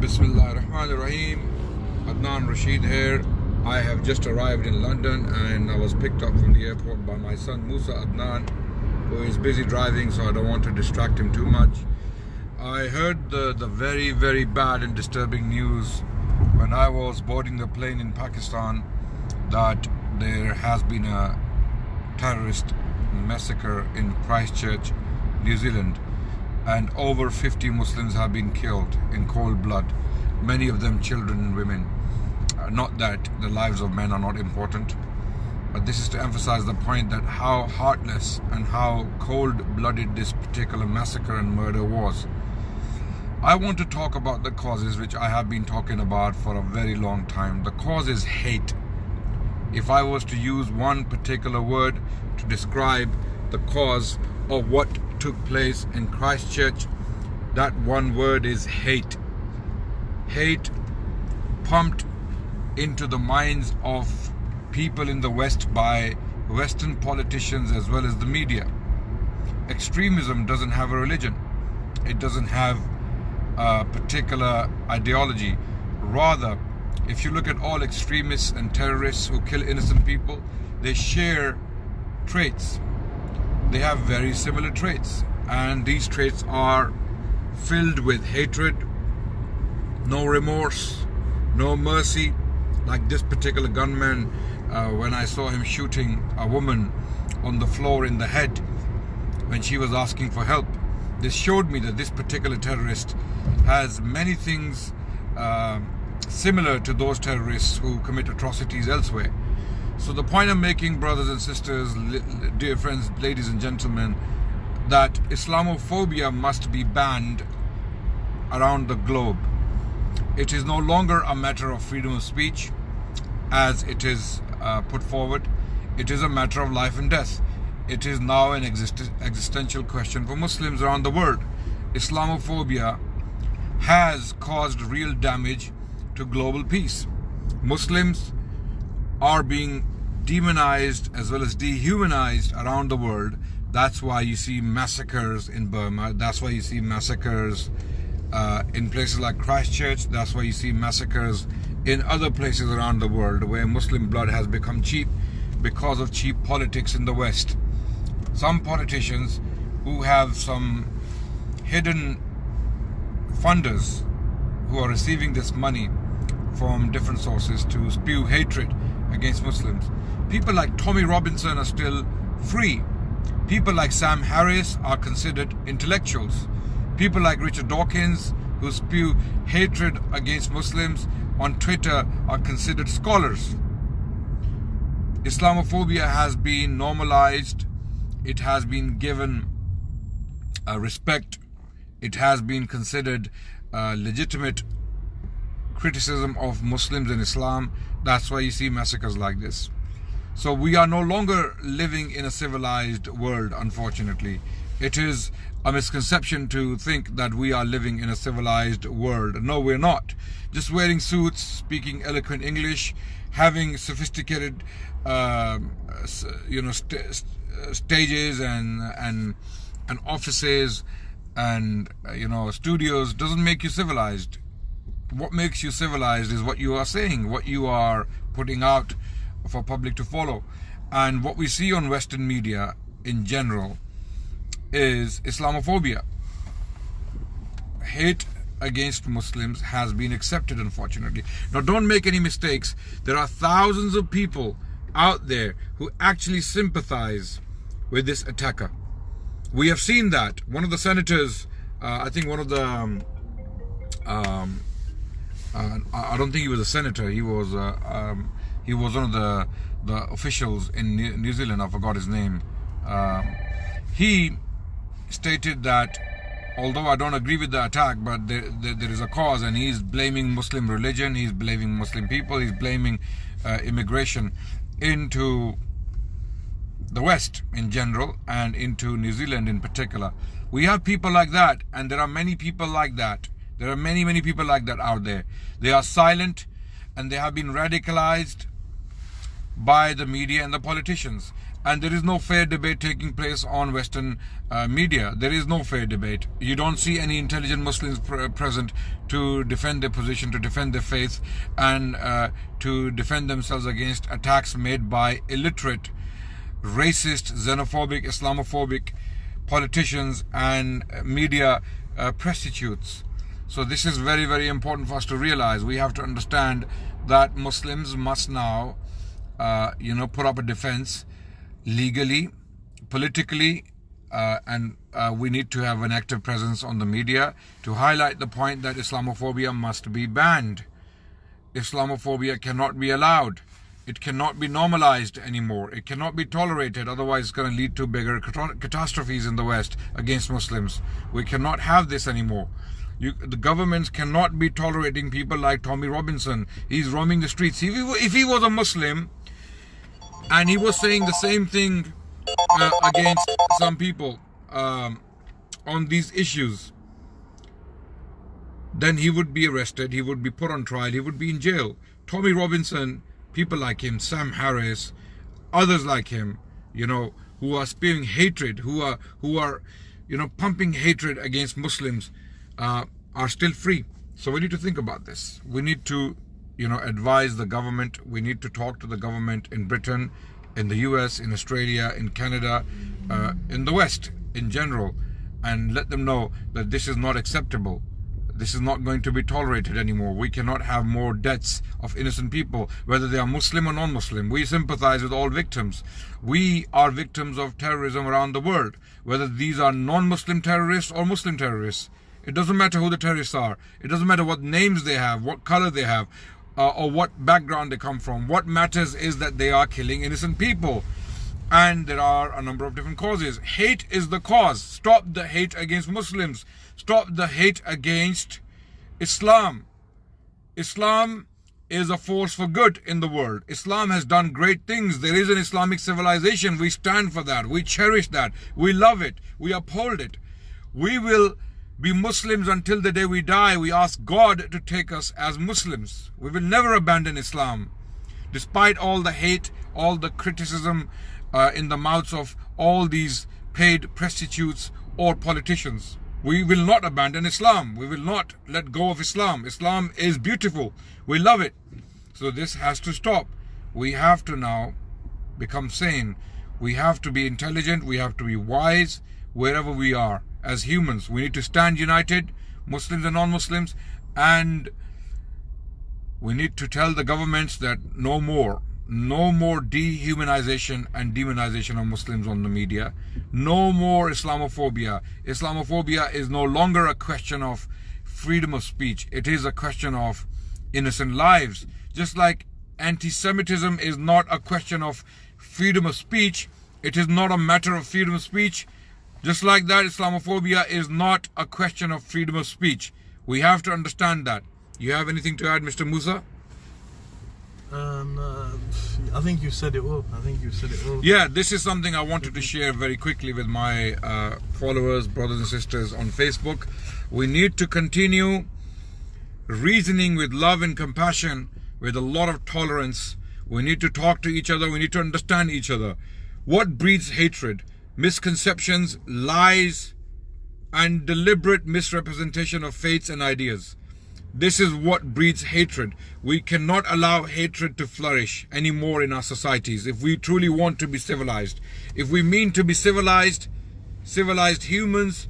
Bismillah ar-Rahman ar-Rahim. Adnan Rashid here. I have just arrived in London and I was picked up from the airport by my son Musa Adnan, who is busy driving, so I don't want to distract him too much. I heard the, the very, very bad and disturbing news when I was boarding the plane in Pakistan that there has been a terrorist massacre in Christchurch, New Zealand and over 50 Muslims have been killed in cold blood, many of them children and women. Uh, not that the lives of men are not important, but this is to emphasize the point that how heartless and how cold-blooded this particular massacre and murder was. I want to talk about the causes which I have been talking about for a very long time. The cause is hate. If I was to use one particular word to describe the cause of what took place in Christchurch, that one word is hate. Hate pumped into the minds of people in the West by Western politicians as well as the media. Extremism doesn't have a religion. It doesn't have a particular ideology. Rather, if you look at all extremists and terrorists who kill innocent people, they share traits they have very similar traits. And these traits are filled with hatred no remorse no mercy. Like this particular gunman uh, when I saw him shooting a woman on the floor in the head when she was asking for help this showed me that this particular terrorist has many things uh, similar to those terrorists who commit atrocities elsewhere so the point I'm making, brothers and sisters, dear friends, ladies and gentlemen, that Islamophobia must be banned around the globe. It is no longer a matter of freedom of speech as it is uh, put forward. It is a matter of life and death. It is now an exist existential question for Muslims around the world. Islamophobia has caused real damage to global peace. Muslims are being demonized as well as dehumanized around the world. That's why you see massacres in Burma. That's why you see massacres uh, in places like Christchurch. That's why you see massacres in other places around the world where Muslim blood has become cheap because of cheap politics in the West. Some politicians who have some hidden funders who are receiving this money from different sources to spew hatred against Muslims. People like Tommy Robinson are still free. People like Sam Harris are considered intellectuals. People like Richard Dawkins, who spew hatred against Muslims on Twitter, are considered scholars. Islamophobia has been normalized. It has been given uh, respect. It has been considered uh, legitimate criticism of Muslims and Islam. That's why you see massacres like this. So we are no longer living in a civilized world, unfortunately. It is a misconception to think that we are living in a civilized world. No, we're not. Just wearing suits, speaking eloquent English, having sophisticated, uh, you know, st stages and and and offices and you know studios doesn't make you civilized what makes you civilized is what you are saying, what you are putting out for public to follow. And what we see on Western media in general is Islamophobia. Hate against Muslims has been accepted, unfortunately. Now, don't make any mistakes. There are thousands of people out there who actually sympathize with this attacker. We have seen that. One of the senators, uh, I think one of the um, um, uh, I don't think he was a senator. He was uh, um, he was one of the the officials in New Zealand. I forgot his name. Um, he stated that although I don't agree with the attack, but there, there, there is a cause, and he's blaming Muslim religion. He's blaming Muslim people. He's blaming uh, immigration into the West in general and into New Zealand in particular. We have people like that, and there are many people like that there are many, many people like that out there. They are silent and they have been radicalized by the media and the politicians. and there is no fair debate taking place on Western uh, media. There is no fair debate. You don't see any intelligent Muslims pr- present to defend their position, to defend their faith, and uh, to defend themselves against attacks made by illiterate, racist, xenophobic, Islamophobic politicians and media uh, prostitutes. So this is very, very important for us to realize. We have to understand that Muslims must now, uh, you know, put up a defense legally, politically, uh, and uh, we need to have an active presence on the media to highlight the point that Islamophobia must be banned. Islamophobia cannot be allowed. It cannot be normalized anymore. It cannot be tolerated. Otherwise, it's going to lead to bigger catastrophes in the West against Muslims. We cannot have this anymore. You, the governments cannot be tolerating people like Tommy Robinson. He's roaming the streets. If he, if he was a Muslim, and he was saying the same thing uh, against some people um, on these issues. Then he would be arrested he would be put on trial he would be in jail. Tommy robinson people like him sam harris others like him you know who are spewing hatred who are who are you know pumping hatred against muslims uh, are still free. So we need to think about this. We need to you know, advise the government. We need to talk to the government in Britain, in the US, in Australia, in Canada, uh, in the West in general, and let them know that this is not acceptable. This is not going to be tolerated anymore. We cannot have more deaths of innocent people, whether they are Muslim or non-Muslim. We sympathize with all victims. We are victims of terrorism around the world, whether these are non-Muslim terrorists or Muslim terrorists. It doesn't matter who the terrorists are. It doesn't matter what names they have, what color they have uh, or what background they come from. What matters is that they are killing innocent people. And there are a number of different causes. Hate is the cause. Stop the hate against Muslims. Stop the hate against Islam. Islam is a force for good in the world. Islam has done great things. There is an Islamic civilization. We stand for that. We cherish that. We love it. We uphold it. We will be Muslims until the day we die. We ask God to take us as Muslims. We will never abandon Islam. Despite all the hate, all the criticism uh, in the mouths of all these paid prostitutes or politicians. We will not abandon Islam. We will not let go of Islam. Islam is beautiful. We love it. So this has to stop. We have to now become sane. We have to be intelligent. We have to be wise wherever we are as humans. We need to stand united, Muslims and non-Muslims, and we need to tell the governments that no more, no more dehumanization and demonization of Muslims on the media. No more Islamophobia. Islamophobia is no longer a question of freedom of speech. It is a question of innocent lives. Just like anti-Semitism is not a question of freedom of speech, it is not a matter of freedom of speech. Just like that, Islamophobia is not a question of freedom of speech. We have to understand that. You have anything to add, Mr. Musa? Um, uh, I think you said it all. I think you said it all. Yeah, this is something I wanted to share very quickly with my uh, followers, brothers and sisters on Facebook. We need to continue reasoning with love and compassion, with a lot of tolerance. We need to talk to each other. We need to understand each other. What breeds hatred? Misconceptions, lies, and deliberate misrepresentation of faiths and ideas. This is what breeds hatred. We cannot allow hatred to flourish anymore in our societies if we truly want to be civilized. If we mean to be civilized, civilized humans,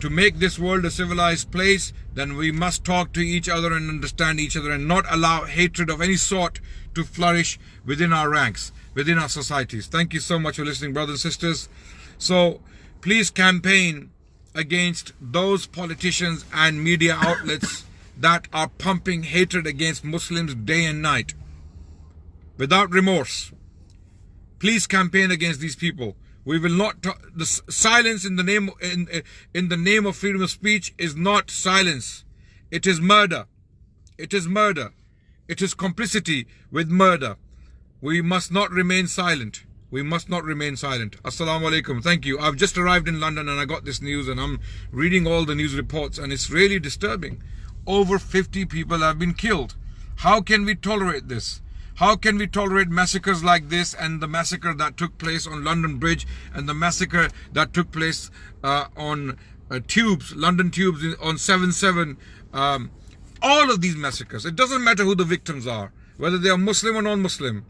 to make this world a civilized place, then we must talk to each other and understand each other and not allow hatred of any sort to flourish within our ranks within our societies. Thank you so much for listening, brothers and sisters. So please campaign against those politicians and media outlets that are pumping hatred against Muslims day and night without remorse. Please campaign against these people. We will not the silence in the name in in the name of freedom of speech is not silence. It is murder. It is murder. It is complicity with murder. We must not remain silent. We must not remain silent. Assalamu alaikum. Thank you. I've just arrived in London and I got this news and I'm reading all the news reports and it's really disturbing. Over 50 people have been killed. How can we tolerate this? How can we tolerate massacres like this and the massacre that took place on London Bridge and the massacre that took place uh, on uh, tubes, London tubes on 7-7, um, all of these massacres. It doesn't matter who the victims are, whether they are Muslim or non-Muslim.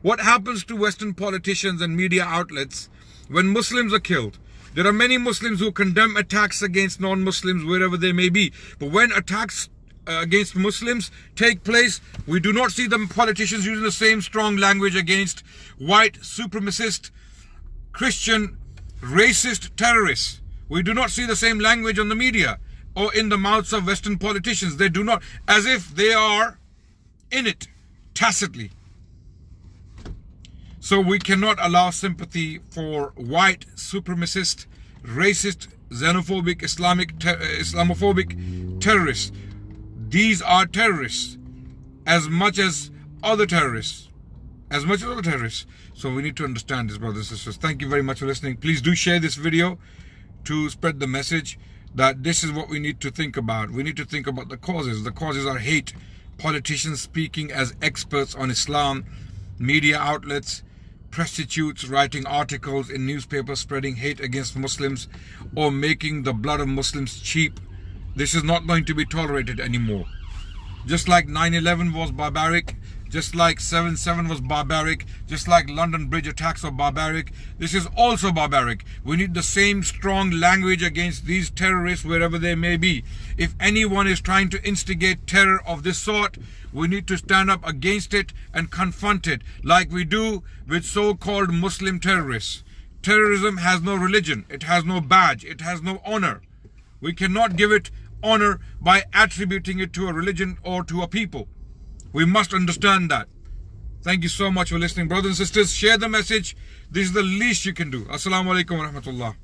What happens to Western politicians and media outlets when Muslims are killed? There are many Muslims who condemn attacks against non-Muslims wherever they may be. But when attacks Uh, against Muslims take place, we do not see the politicians using the same strong language against white supremacist, Christian, racist terrorists. We do not see the same language on the media or in the mouths of Western politicians. They do not, as if they are in it tacitly. So we cannot allow sympathy for white supremacist, racist, xenophobic, Islamic, ter uh, Islamophobic terrorists. These are terrorists as much as other terrorists. As much as other terrorists. So we need to understand this, brothers and sisters. Thank you very much for listening. Please do share this video to spread the message that this is what we need to think about. We need to think about the causes. The causes are hate. Politicians speaking as experts on Islam, media outlets, prostitutes writing articles in newspapers spreading hate against Muslims or making the blood of Muslims cheap. This is not going to be tolerated anymore. Just like 9-11 was barbaric, just like 7-7 was barbaric, just like London Bridge attacks were barbaric, this is also barbaric. We need the same strong language against these terrorists wherever they may be. If anyone is trying to instigate terror of this sort, we need to stand up against it and confront it like we do with so-called Muslim terrorists. Terrorism has no religion, it has no badge, it has no honor. We cannot give it honor by attributing it to a religion or to a people. We must understand that. Thank you so much for listening. Brothers and sisters, share the message. This is the least you can do. Assalamu alaikum wa rahmatullah.